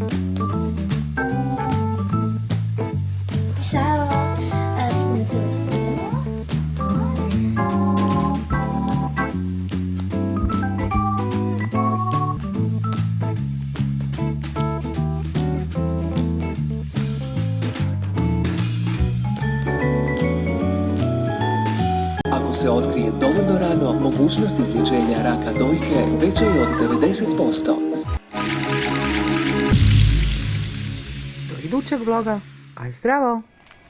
Ciao? Ako se otkrije dovoljno rano, mogućnost izlječenja raka dojke veća je od 90%. Idućeg vloga, aj zdravo!